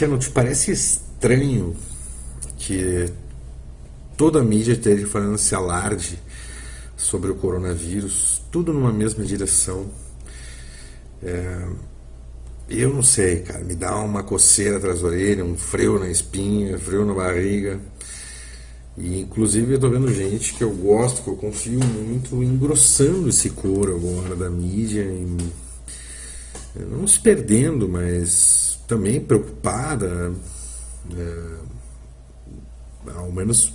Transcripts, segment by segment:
Cristiano, te parece estranho que toda a mídia esteja falando esse alarde sobre o coronavírus, tudo numa mesma direção? É, eu não sei, cara, me dá uma coceira atrás da orelha, um freio na espinha, frio na barriga. E inclusive eu tô vendo gente que eu gosto, que eu confio muito, engrossando esse couro agora da mídia, em, não se perdendo, mas também preocupada, é, ao menos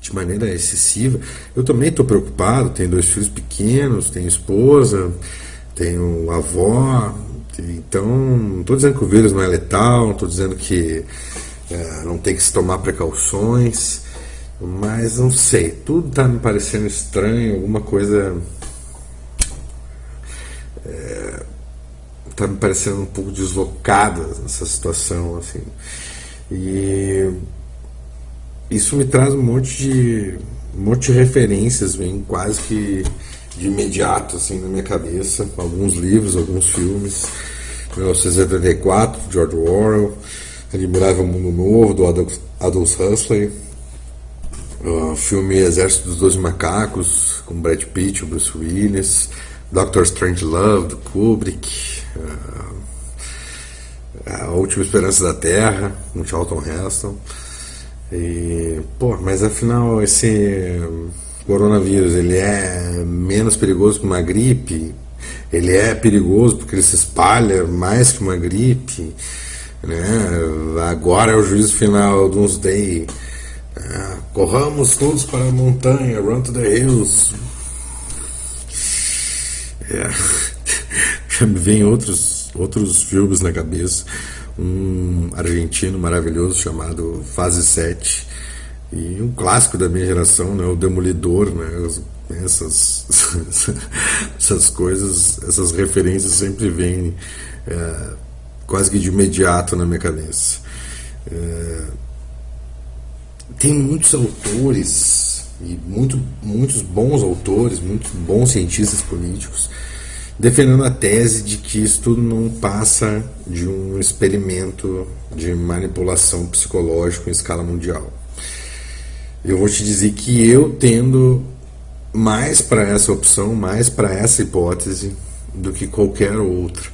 de maneira excessiva. Eu também estou preocupado, tenho dois filhos pequenos, tenho esposa, tenho avó, então, não estou dizendo que o vírus não é letal, não estou dizendo que é, não tem que se tomar precauções, mas não sei, tudo está me parecendo estranho, alguma coisa. Está é, me parecendo um pouco deslocada essa situação, assim. E isso me traz um monte de, um monte de referências, vem quase que de imediato assim na minha cabeça, alguns livros, alguns filmes. 1984, George Orwell, Admirável Mundo Novo, do Adolf Huxley, o filme Exército dos Doze Macacos, com Brad Pitt, Bruce Willis, Doctor Strange Love, do Kubrick, A Última Esperança da Terra, com Charlton Heston. E, pô, mas afinal esse coronavírus ele é menos perigoso que uma gripe? Ele é perigoso porque ele se espalha mais que uma gripe? Né? Agora é o juízo final do Doomsday. É, corramos todos para a montanha, run to the hills. É. Vem outros, outros filmes na cabeça. Um argentino maravilhoso chamado Fase 7 e um clássico da minha geração, né, o Demolidor, né, essas, essas coisas, essas referências sempre vêm é, quase que de imediato na minha cabeça. É, tem muitos autores, e muito, muitos bons autores, muitos bons cientistas políticos, defendendo a tese de que isso tudo não passa de um experimento de manipulação psicológica em escala mundial eu vou te dizer que eu tendo mais para essa opção, mais para essa hipótese do que qualquer outra,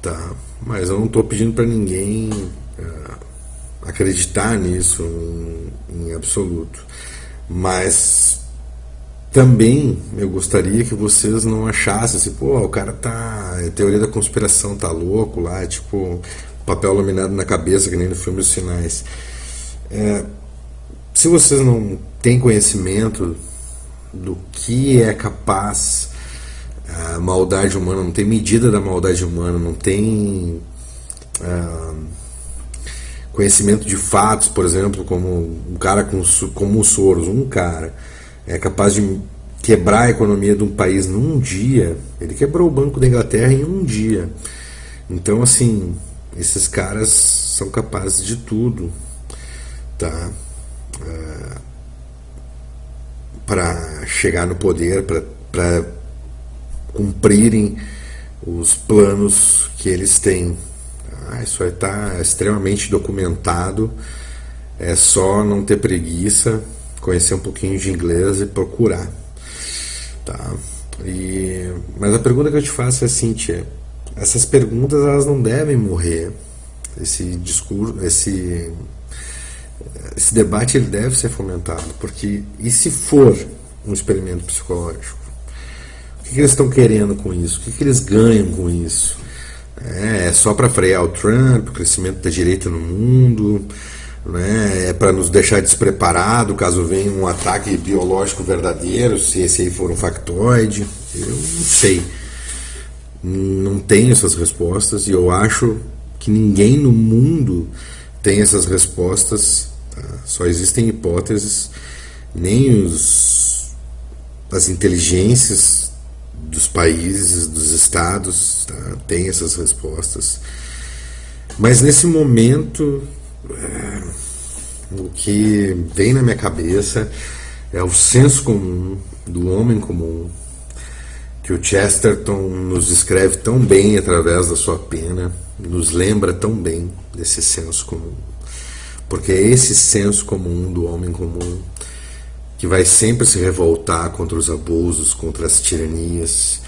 tá? Mas eu não estou pedindo para ninguém uh, acreditar nisso em, em absoluto, mas também eu gostaria que vocês não achassem assim, pô, o cara tá. A teoria da conspiração tá louco lá, tipo, papel laminado na cabeça, que nem no filme Os Sinais. É, se vocês não têm conhecimento do que é capaz a maldade humana, não tem medida da maldade humana, não tem uh, conhecimento de fatos, por exemplo, como um cara com, como o Soros, um cara é capaz de quebrar a economia de um país num dia. Ele quebrou o Banco da Inglaterra em um dia. Então, assim, esses caras são capazes de tudo, tá? para chegar no poder, para cumprirem os planos que eles têm. Ah, isso está extremamente documentado. É só não ter preguiça, conhecer um pouquinho de inglês e procurar. Tá? E, mas a pergunta que eu te faço é assim, tia, essas perguntas elas não devem morrer. Esse discurso, esse esse debate ele deve ser fomentado, porque e se for um experimento psicológico? O que, que eles estão querendo com isso? O que, que eles ganham com isso? É, é só para frear o Trump, o crescimento da direita no mundo, né? é para nos deixar despreparados caso venha um ataque biológico verdadeiro, se esse aí for um factoide. Eu não sei. Não tenho essas respostas e eu acho que ninguém no mundo tem essas respostas Tá? Só existem hipóteses, nem os, as inteligências dos países, dos estados, tá? têm essas respostas. Mas nesse momento, é, o que vem na minha cabeça é o senso comum do homem comum que o Chesterton nos descreve tão bem através da sua pena, nos lembra tão bem desse senso comum. Porque é esse senso comum do homem comum que vai sempre se revoltar contra os abusos, contra as tiranias,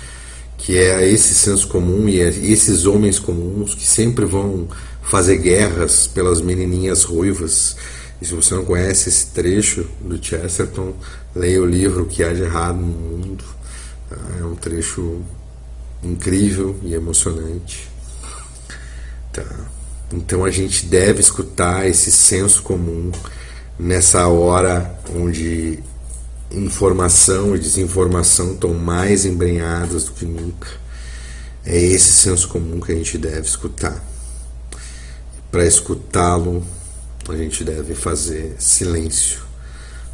que é esse senso comum e é esses homens comuns que sempre vão fazer guerras pelas menininhas ruivas. E se você não conhece esse trecho do Chesterton, leia o livro que há de errado no mundo. É um trecho incrível e emocionante. Tá. Então a gente deve escutar esse senso comum nessa hora onde informação e desinformação estão mais embrenhadas do que nunca. É esse senso comum que a gente deve escutar. Para escutá-lo, a gente deve fazer silêncio,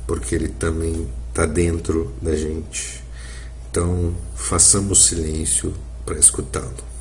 porque ele também está dentro da gente. Então, façamos silêncio para escutá-lo.